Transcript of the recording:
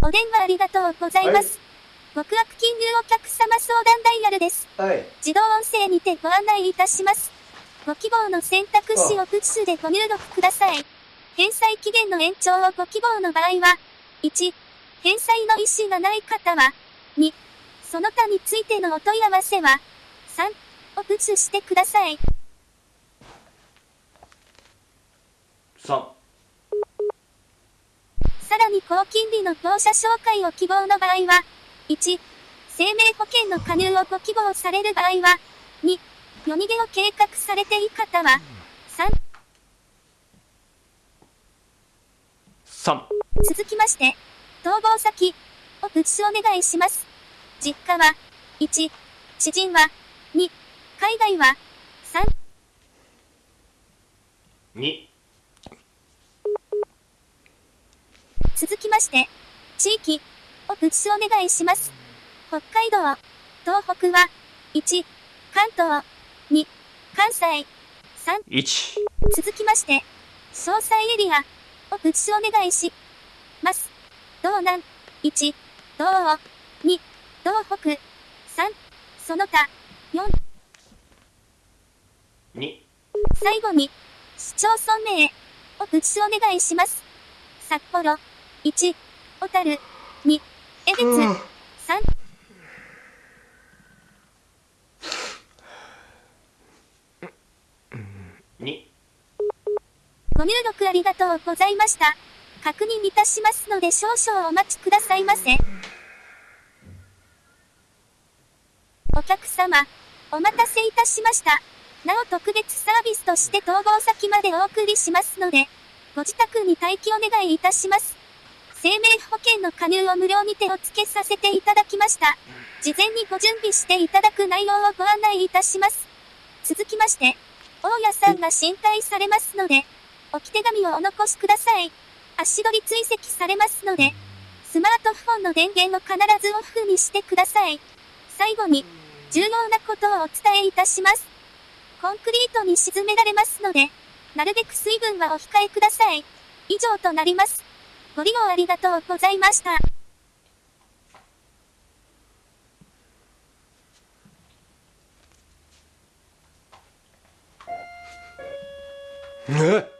お電話ありがとうございます。極悪金融お客様相談ダイヤルです。自動音声にてご案内いたします。ご希望の選択肢をプッシュでご入力ください。返済期限の延長をご希望の場合は、1、返済の意思がない方は、2、その他についてのお問い合わせは、3、をプッシュしてください。3。さらに高金利の業者紹介を希望の場合は、1、生命保険の加入をご希望される場合は、2、夜逃げを計画されている方は、3、3。続きまして、逃亡先をプッシュお願いします。実家は、1、知人は、2、海外は、3、2。続きまして、地域をプッシュお願いします。北海道、東北は、1、関東、2、関西、3、1。続きまして、詳細エリアをプッシュお願いします。道南、1、道央、2、道北、3、その他、4、2。最後に、市町村名をプッシュお願いします。札幌、1、小樽、2、江別、3、2。ご入力ありがとうございました。確認いたしますので少々お待ちくださいませ。お客様、お待たせいたしました。なお特別サービスとして逃亡先までお送りしますので、ご自宅に待機お願いいたします。生命保険の加入を無料にてお付けさせていただきました。事前にご準備していただく内容をご案内いたします。続きまして、大家さんが申請されますので、置き手紙をお残しください。足取り追跡されますので、スマートフォンの電源を必ずオフにしてください。最後に、重要なことをお伝えいたします。コンクリートに沈められますので、なるべく水分はお控えください。以上となります。ご利用ありがとうございました。え